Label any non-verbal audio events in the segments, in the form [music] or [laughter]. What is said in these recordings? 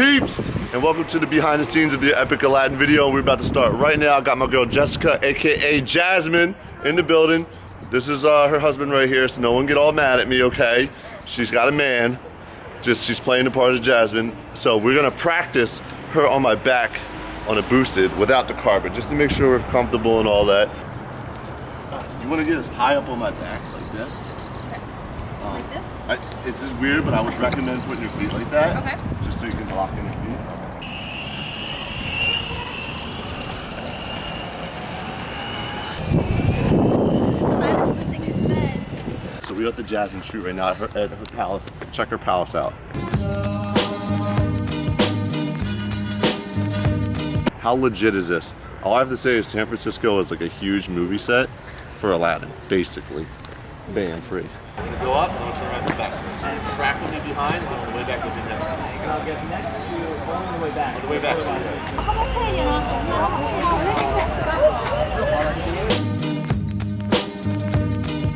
peeps? And welcome to the behind the scenes of the Epic Aladdin video. We're about to start right now. I got my girl Jessica, aka Jasmine, in the building. This is uh, her husband right here, so no one get all mad at me, okay? She's got a man. Just she's playing the part of Jasmine. So we're gonna practice her on my back on a boosted without the carpet, just to make sure we're comfortable and all that. You wanna get as high up on my back like this? Um, Like this? I, it's just weird, but I would recommend putting your feet like that. Okay. Just so you can lock in your feet. Aladdin's losing his bed. So we're at the Jasmine Street right now at her, at her palace. Check her palace out. How legit is this? All I have to say is San Francisco is like a huge movie set for Aladdin, basically. Band free. I'm gonna go up, then I'll turn around and back. So you're tracking me behind, and then on the way back, you'll be next to me. I'll get next to you on the way back. On the way back, so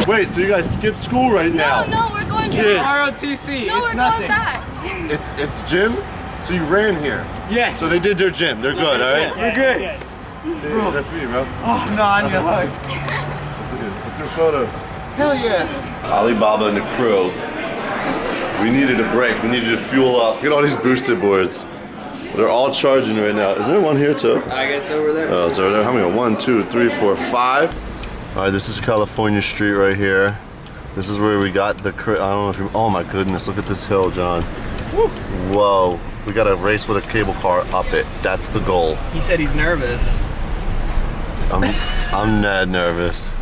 Wait, so you guys skipped school right now? No, no, we're going to back. ROTC, No, it's we're nothing. going back. It's it's gym? So you ran here. Yes. So they did their gym. They're good, alright? We're good. Dude, that's me, bro. Oh, no, I need a hug. Let's let's do photos. Hell yeah. Alibaba and the crew. We needed a break. We needed to fuel up. Look at all these boosted boards. They're all charging right now. Is there one here too? I guess over there. Oh, it's over there. How many? One, two, three, four, five. All right, this is California Street right here. This is where we got the. I don't know if you. Oh my goodness! Look at this hill, John. Whoa! We got to race with a cable car up it. That's the goal. He said he's nervous. I'm. I'm [laughs] mad nervous.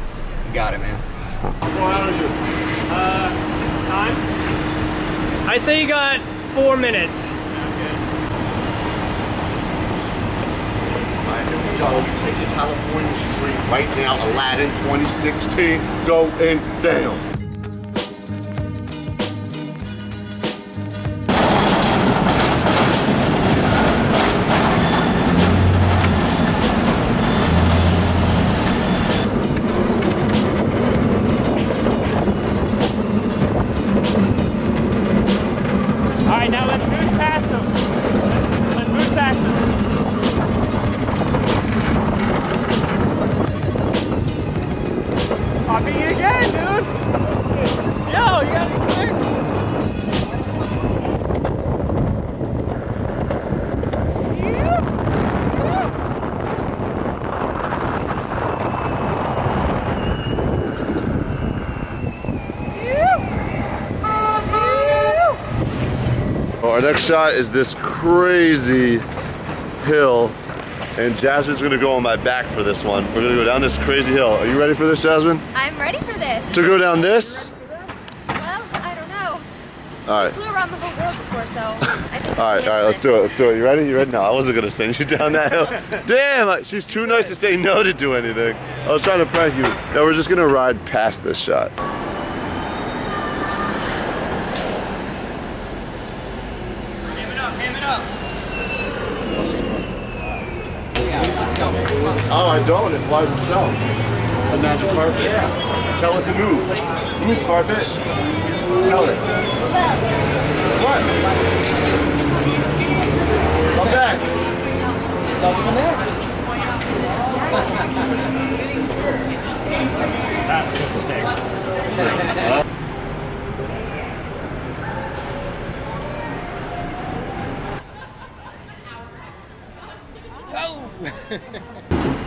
You got it, man. Uh, time? I say you got four minutes. Here we California Street right now. Aladdin 2016 going down. Our next shot is this crazy hill, and Jasmine's gonna go on my back for this one. We're gonna go down this crazy hill. Are you ready for this, Jasmine? I'm ready for this. To go down this? Well, I don't know. All right. Flew around the whole world before, so. I [laughs] think All right, all right, let's do it. Let's do it. You ready? You ready? No, I wasn't gonna send you [laughs] down that hill. [laughs] Damn, she's too nice to say no to do anything. I was trying to prank you. No, we're just gonna ride past this shot. Ham it up, ham it up. Oh, I don't. It flies itself. It's a magic carpet. Tell it to move. Move, carpet. Tell it. What? Come back. That's a mistake. [laughs] [laughs]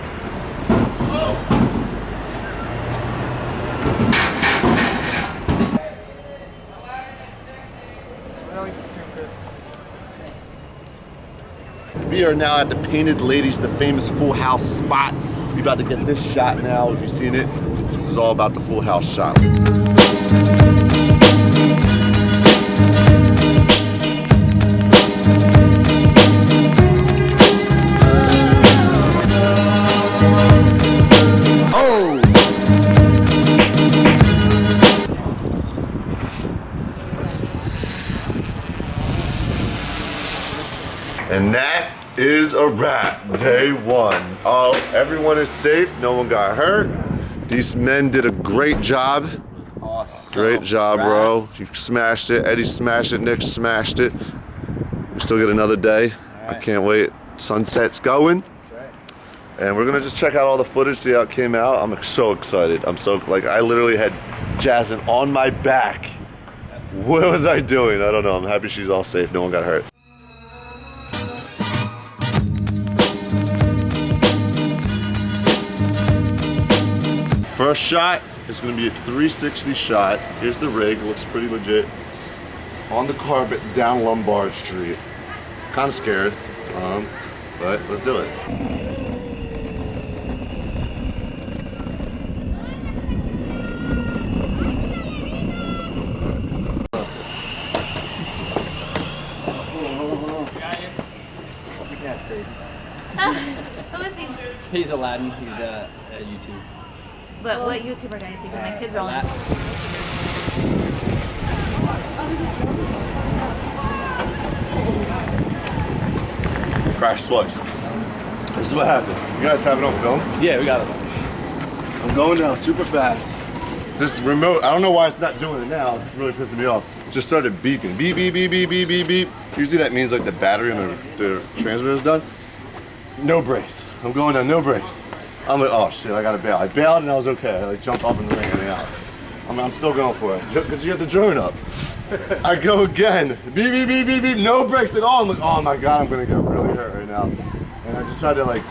We are now at the Painted Ladies, the famous Full House spot. We about to get this shot now. If you've seen it, this is all about the Full House shot. Oh! And that is a wrap. Day one. Oh, everyone is safe. No one got hurt. These men did a great job. Awesome. Great job, bro. You smashed it. Eddie smashed it. Nick smashed it. We still got another day. I can't wait. Sunset's going. And we're gonna just check out all the footage, see how it came out. I'm so excited. I'm so like I literally had Jasmine on my back. What was I doing? I don't know. I'm happy she's all safe. No one got hurt. First shot is gonna be a 360 shot. Here's the rig, looks pretty legit. On the carpet down Lombard Street. Kind of scared, um, but let's do it. [laughs] Who is he? He's Aladdin. He's uh, at YouTube. But what YouTuber do you think of my kids are on? Crash twice. This is what happened. You guys have it on film? Yeah, we got it. I'm going down super fast. This remote, I don't know why it's not doing it now. It's really pissing me off. Just started beeping. Beep, beep, beep, beep, beep, beep, beep. Usually that means like the battery on the, the transmitter is done. No brakes. I'm going down, no brakes. I'm like, oh shit, I gotta bail. I bailed and I was okay. I like jump up and ran out. I'm, I'm still going for it because you have the drone up. I go again. Beep, beep, beep, beep, beep. No brakes at all. I'm like, oh my god, I'm gonna get really hurt right now. And I just tried to like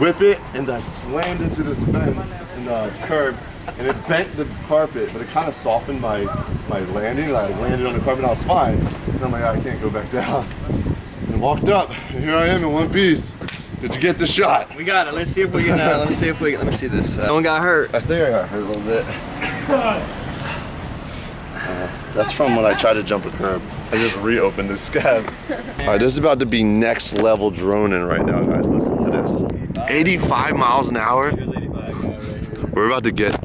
whip it and I slammed into this fence and uh, curb and it bent the carpet, but it kind of softened my my landing. Like, I landed on the carpet and I was fine. And I'm like, I can't go back down. And walked up. And here I am in one piece. Did you get the shot? We got it. Let's see if we can. Uh, let me see if we. Can let me see this. Uh, no one got hurt. I think I got hurt a little bit. Uh, that's from when I tried to jump a curb. I just reopened this scab. All right, this is about to be next level droning right now, guys. Listen to this. 85 miles an hour. We're about to get,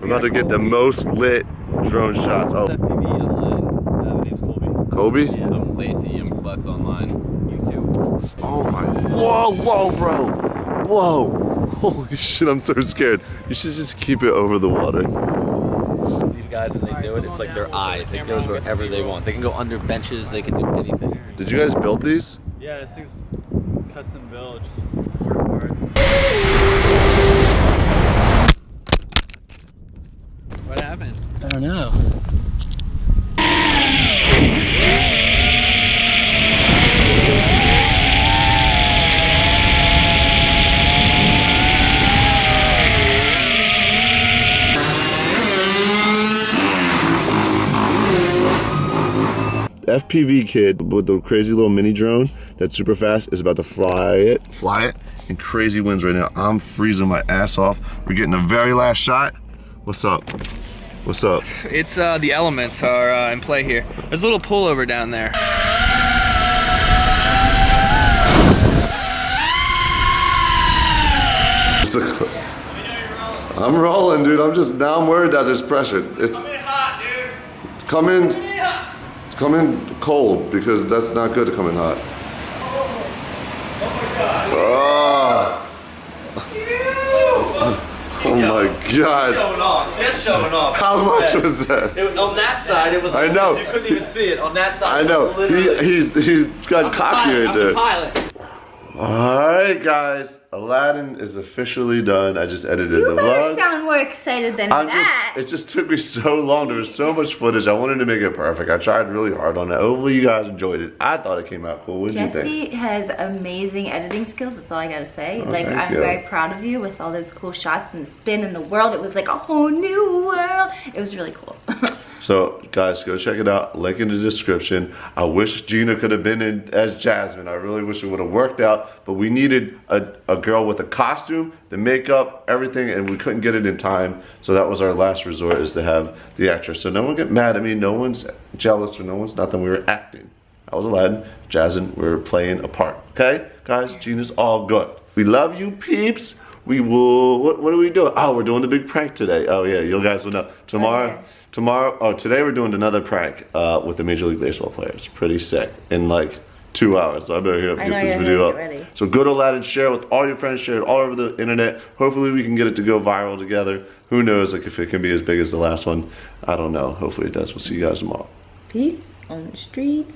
we're about to get the most lit drone shots. Oh, FPV online. Uh, my name's Colby. Kobe? Yeah, I'm lazy. I'm Klutz online. YouTube. Oh my, whoa, whoa, bro. Whoa. Holy shit, I'm so scared. You should just keep it over the water. These guys, when they do it, it's like their eyes. It goes wherever they want. They can go under benches. They can do anything. Did you guys build these? Yeah, this thing's custom built, just word parts. What happened? I don't know. FPV kid with the crazy little mini drone that's super fast is about to fly it, fly it in crazy winds right now. I'm freezing my ass off. We're getting the very last shot. What's up? What's up? It's uh, the elements are uh, in play here. There's a little pullover down there. It's a cl- I'm rolling, dude. I'm just now I'm worried that there's pressure. It's come in, come in cold because that's not good to come in hot. Ah. Oh my god. showing off. Just showing off. How much was that? It on that side, it was. I know. You couldn't even see it. On that side, I know. He, he's he's got cocky pilot, right I'm the there. pilot. Alright guys, Aladdin is officially done. I just edited You the vlog. sound more excited than I'm that. just, it just took me so long. There was so much footage. I wanted to make it perfect. I tried really hard on it. Hopefully you guys enjoyed it. I thought it came out cool. What did you think? Jesse has amazing editing skills. That's all I gotta say. Oh, like I'm you. very proud of you with all those cool shots and the spin in the world. It was like a whole new world. It was really cool. [laughs] So guys, go check it out. Link in the description. I wish Gina could have been in as Jasmine. I really wish it would have worked out. But we needed a, a girl with a costume, the makeup, everything, and we couldn't get it in time. So that was our last resort is to have the actress. So no one get mad at me. No one's jealous or no one's nothing. We were acting. I was Aladdin, Jasmine, we were playing a part. Okay? Guys, Gina's all good. We love you, peeps. We will, what, what are we doing? Oh, we're doing the big prank today. Oh yeah, you guys will know. Tomorrow, Okay. Tomorrow, oh, today we're doing another prank uh, with the Major League Baseball players. Pretty sick. In like two hours. So I better hurry up I and know, get this video up. ready. So go to Aladdin, share it with all your friends, share it all over the internet. Hopefully we can get it to go viral together. Who knows like if it can be as big as the last one. I don't know. Hopefully it does. We'll see you guys tomorrow. Peace on the streets.